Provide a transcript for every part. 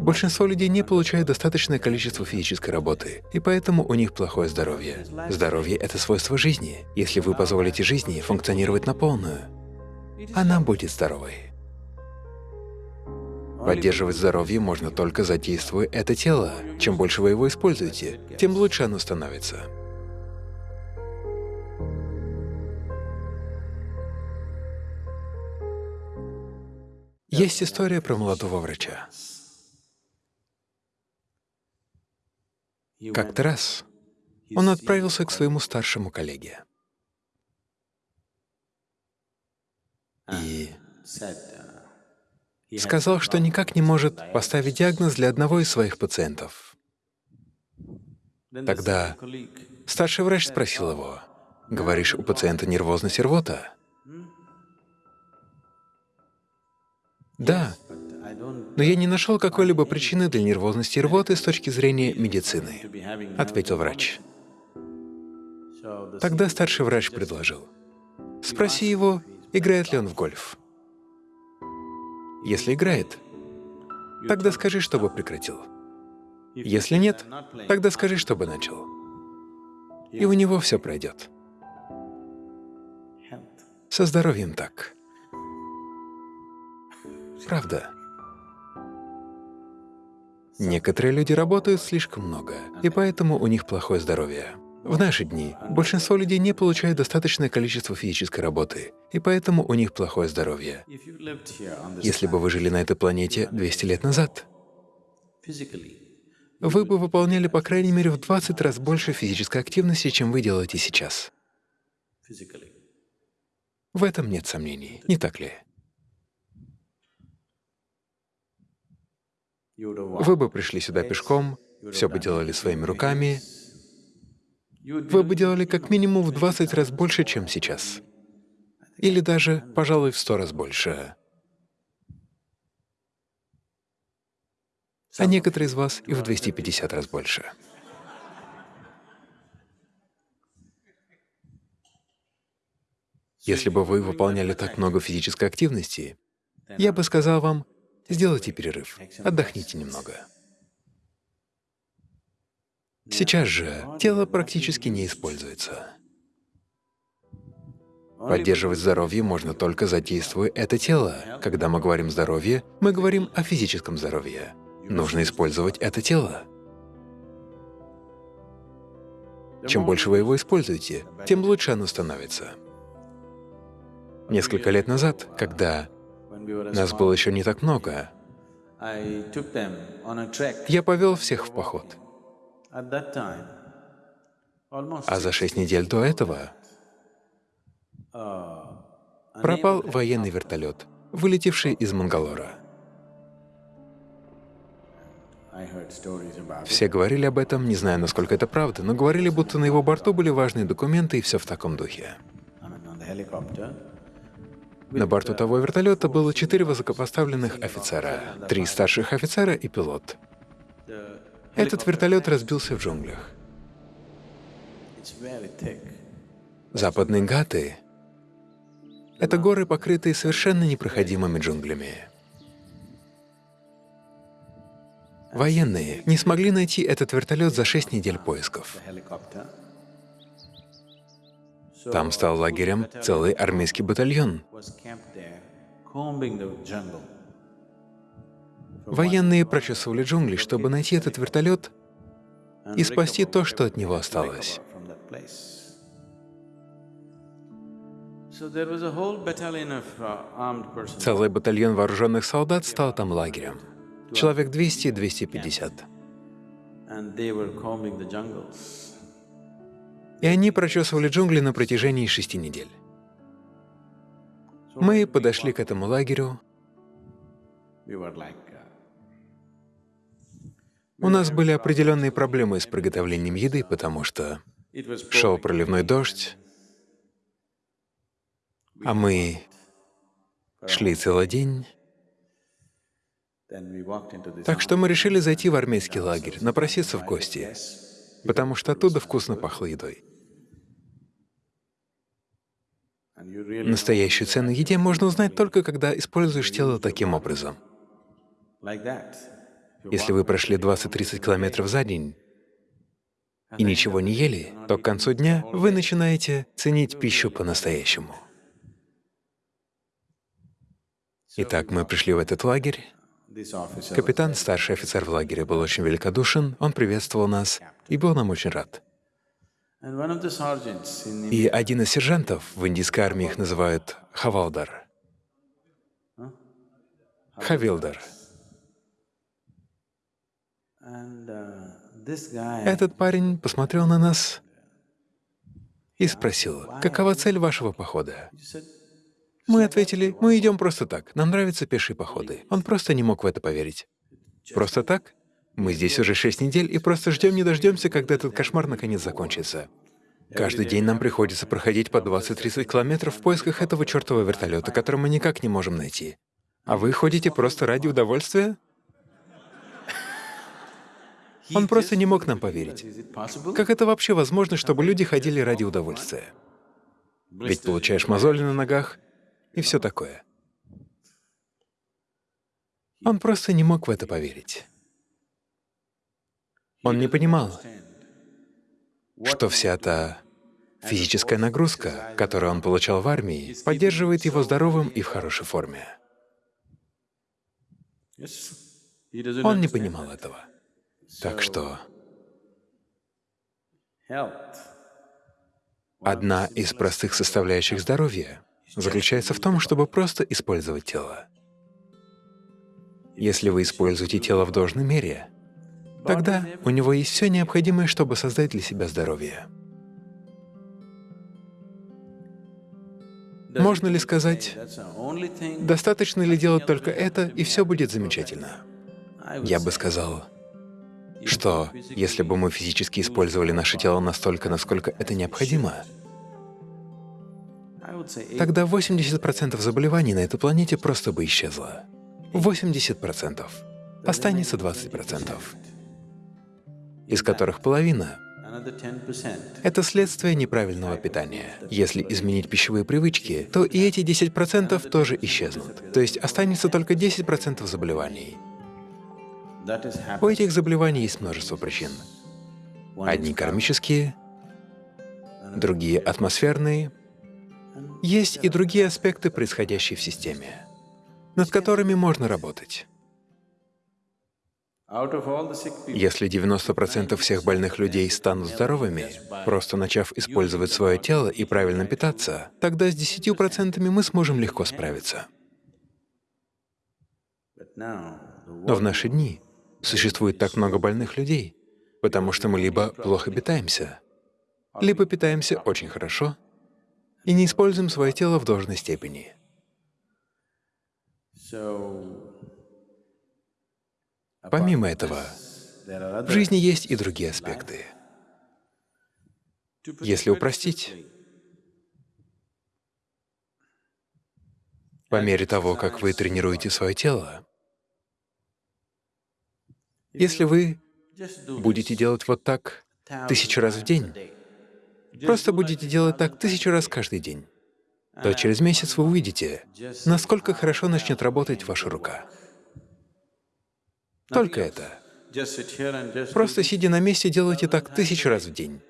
Большинство людей не получают достаточное количество физической работы, и поэтому у них плохое здоровье. Здоровье — это свойство жизни. Если вы позволите жизни функционировать на полную, она будет здоровой. Поддерживать здоровье можно только задействуя это тело. Чем больше вы его используете, тем лучше оно становится. Есть история про молодого врача. Как-то раз он отправился к своему старшему коллеге и сказал, что никак не может поставить диагноз для одного из своих пациентов. Тогда старший врач спросил его, «Говоришь, у пациента нервозность и рвота?» Да, но я не нашел какой-либо причины для нервозности и рвоты с точки зрения медицины, — ответил врач. Тогда старший врач предложил, спроси его, играет ли он в гольф. Если играет, тогда скажи, чтобы прекратил. Если нет, тогда скажи, чтобы начал. И у него все пройдет. Со здоровьем так. Правда. Некоторые люди работают слишком много, и поэтому у них плохое здоровье. В наши дни большинство людей не получают достаточное количество физической работы, и поэтому у них плохое здоровье. Если бы вы жили на этой планете 200 лет назад, вы бы выполняли по крайней мере в 20 раз больше физической активности, чем вы делаете сейчас. В этом нет сомнений, не так ли? Вы бы пришли сюда пешком, все бы делали своими руками, вы бы делали как минимум в 20 раз больше, чем сейчас. Или даже, пожалуй, в 100 раз больше. А некоторые из вас и в 250 раз больше. Если бы вы выполняли так много физической активности, я бы сказал вам, Сделайте перерыв, отдохните немного. Сейчас же тело практически не используется. Поддерживать здоровье можно только задействуя это тело. Когда мы говорим «здоровье», мы говорим о физическом здоровье. Нужно использовать это тело. Чем больше вы его используете, тем лучше оно становится. Несколько лет назад, когда нас было еще не так много. Я повел всех в поход. А за шесть недель до этого пропал военный вертолет, вылетевший из Мангалора. Все говорили об этом, не знаю, насколько это правда, но говорили, будто на его борту были важные документы и все в таком духе. На борту того вертолета было четыре высокопоставленных офицера, три старших офицера и пилот. Этот вертолет разбился в джунглях. Западные Гаты — это горы, покрытые совершенно непроходимыми джунглями. Военные не смогли найти этот вертолет за шесть недель поисков. Там стал лагерем целый армейский батальон. Военные прочесывали джунгли, чтобы найти этот вертолет и спасти то, что от него осталось. Целый батальон вооруженных солдат стал там лагерем. Человек 200-250 и они прочесывали джунгли на протяжении шести недель. Мы подошли к этому лагерю. У нас были определенные проблемы с приготовлением еды, потому что шел проливной дождь, а мы шли целый день. Так что мы решили зайти в армейский лагерь, напроситься в гости, потому что оттуда вкусно пахло едой. Настоящую цену еде можно узнать только, когда используешь тело таким образом. Если вы прошли 20-30 километров за день и ничего не ели, то к концу дня вы начинаете ценить пищу по-настоящему. Итак, мы пришли в этот лагерь. Капитан, старший офицер в лагере, был очень великодушен, он приветствовал нас и был нам очень рад. И один из сержантов, в индийской армии их называют хавалдар, хавилдар. Этот парень посмотрел на нас и спросил, какова цель вашего похода? Мы ответили, мы идем просто так, нам нравятся пешие походы. Он просто не мог в это поверить. Просто так? Мы здесь уже шесть недель и просто ждем не дождемся, когда этот кошмар наконец закончится. Каждый день нам приходится проходить по 20-30 километров в поисках этого чертового вертолета, который мы никак не можем найти. А вы ходите просто ради удовольствия? Он просто не мог нам поверить. Как это вообще возможно, чтобы люди ходили ради удовольствия? Ведь получаешь мозоли на ногах и все такое. Он просто не мог в это поверить. Он не понимал, что вся та физическая нагрузка, которую он получал в армии, поддерживает его здоровым и в хорошей форме. Он не понимал этого. Так что одна из простых составляющих здоровья заключается в том, чтобы просто использовать тело. Если вы используете тело в должной мере, тогда у него есть все необходимое, чтобы создать для себя здоровье. Можно ли сказать, достаточно ли делать только это, и все будет замечательно? Я бы сказал, что если бы мы физически использовали наше тело настолько, насколько это необходимо, тогда 80% заболеваний на этой планете просто бы исчезло. 80%. Останется 20%, из которых половина — это следствие неправильного питания. Если изменить пищевые привычки, то и эти 10% тоже исчезнут. То есть останется только 10% заболеваний. У этих заболеваний есть множество причин. Одни кармические, другие атмосферные. Есть и другие аспекты, происходящие в системе, над которыми можно работать. Если 90% всех больных людей станут здоровыми, просто начав использовать свое тело и правильно питаться, тогда с 10% мы сможем легко справиться. Но в наши дни Существует так много больных людей, потому что мы либо плохо питаемся, либо питаемся очень хорошо и не используем свое тело в должной степени. Помимо этого, в жизни есть и другие аспекты. Если упростить, по мере того, как вы тренируете свое тело, если вы будете делать вот так тысячу раз в день, просто будете делать так тысячу раз каждый день, то через месяц вы увидите, насколько хорошо начнет работать ваша рука. Только это. Просто сидя на месте, делайте так тысячу раз в день.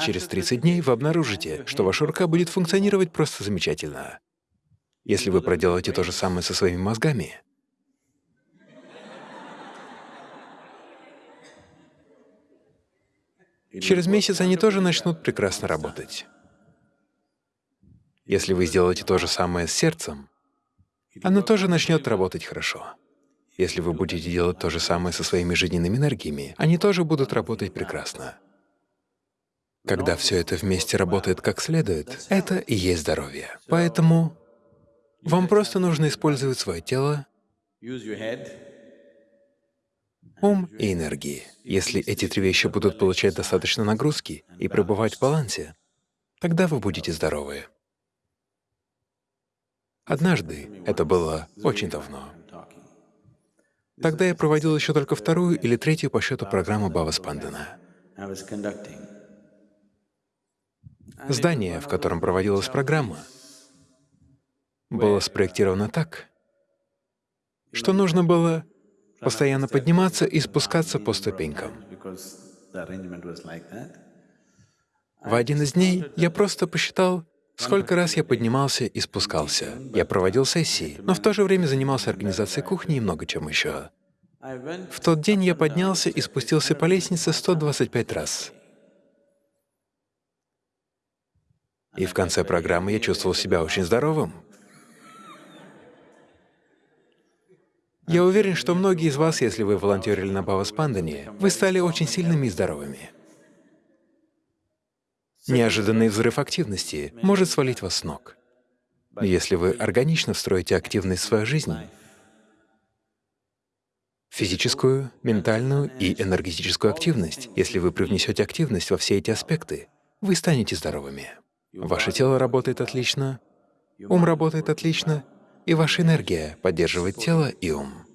Через 30 дней вы обнаружите, что ваша рука будет функционировать просто замечательно. Если вы проделаете то же самое со своими мозгами, Через месяц они тоже начнут прекрасно работать. Если вы сделаете то же самое с сердцем, оно тоже начнет работать хорошо. Если вы будете делать то же самое со своими жизненными энергиями, они тоже будут работать прекрасно. Когда все это вместе работает как следует, это и есть здоровье. Поэтому вам просто нужно использовать свое тело, ум и энергии. Если эти три вещи будут получать достаточно нагрузки и пребывать в балансе, тогда вы будете здоровы. Однажды, это было очень давно, тогда я проводил еще только вторую или третью по счету программу Бава Спандана. Здание, в котором проводилась программа, было спроектировано так, что нужно было постоянно подниматься и спускаться по ступенькам. В один из дней я просто посчитал, сколько раз я поднимался и спускался. Я проводил сессии, но в то же время занимался организацией кухни и много чем еще. В тот день я поднялся и спустился по лестнице 125 раз. И в конце программы я чувствовал себя очень здоровым. Я уверен, что многие из вас, если вы волонтерили на Баваспандане, вы стали очень сильными и здоровыми. Неожиданный взрыв активности может свалить вас с ног. Если вы органично встроите активность в свою жизнь, физическую, ментальную и энергетическую активность, если вы привнесете активность во все эти аспекты, вы станете здоровыми. Ваше тело работает отлично, ум работает отлично, и ваша энергия поддерживает тело и ум,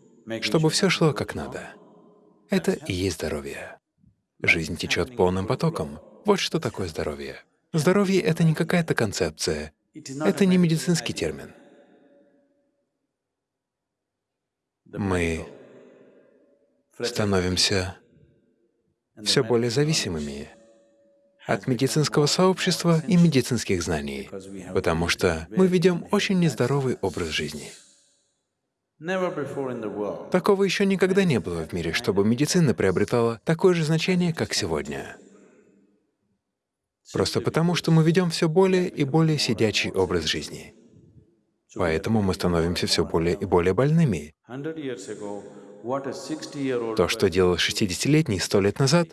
чтобы все шло как надо. Это и есть здоровье. Жизнь течет полным потоком. Вот что такое здоровье. Здоровье — это не какая-то концепция, это не медицинский термин. Мы становимся все более зависимыми от медицинского сообщества и медицинских знаний, потому что мы ведем очень нездоровый образ жизни. Такого еще никогда не было в мире, чтобы медицина приобретала такое же значение, как сегодня. Просто потому, что мы ведем все более и более сидячий образ жизни. Поэтому мы становимся все более и более больными. То, что делал 60-летний сто лет назад,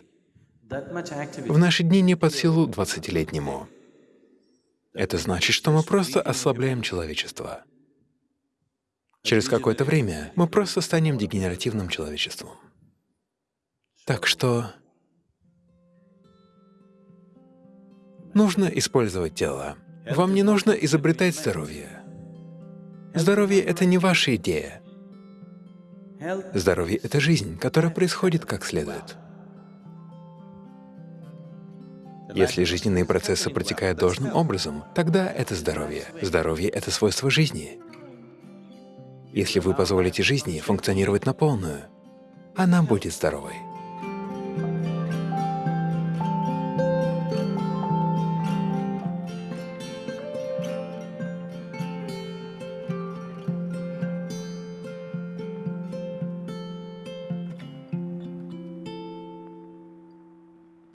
в наши дни не под силу 20-летнему. Это значит, что мы просто ослабляем человечество. Через какое-то время мы просто станем дегенеративным человечеством. Так что нужно использовать тело. Вам не нужно изобретать здоровье. Здоровье — это не ваша идея. Здоровье — это жизнь, которая происходит как следует. Если жизненные процессы протекают должным образом, тогда это здоровье. Здоровье — это свойство жизни. Если вы позволите жизни функционировать на полную, она будет здоровой.